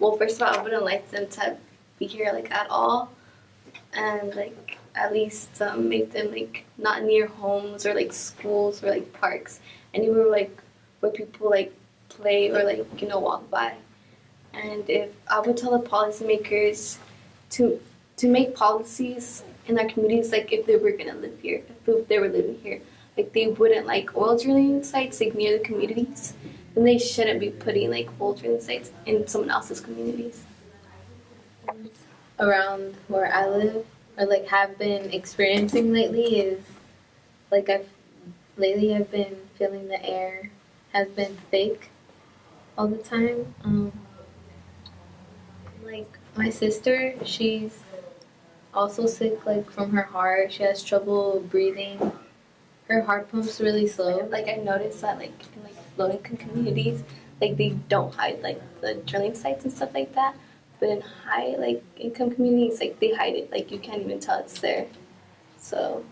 well, first of all, I wouldn't like them to be here like at all, and like at least um, make them like not near homes or like schools or like parks, anywhere like where people like play or like you know walk by. And if I would tell the policymakers to to make policies in our communities, like if they were gonna live here, if they were living here, like they wouldn't like oil drilling sites like near the communities, then they shouldn't be putting like drilling sites in someone else's communities. around where I live or like have been experiencing lately is like I've lately I've been feeling the air has been thick all the time. Um, like my sister, she's also sick like from her heart. She has trouble breathing. Her heart pumps really slow. Like I noticed that like in like low income communities, like they don't hide like the drilling sites and stuff like that. But in high like income communities, like they hide it. Like you can't even tell it's there. So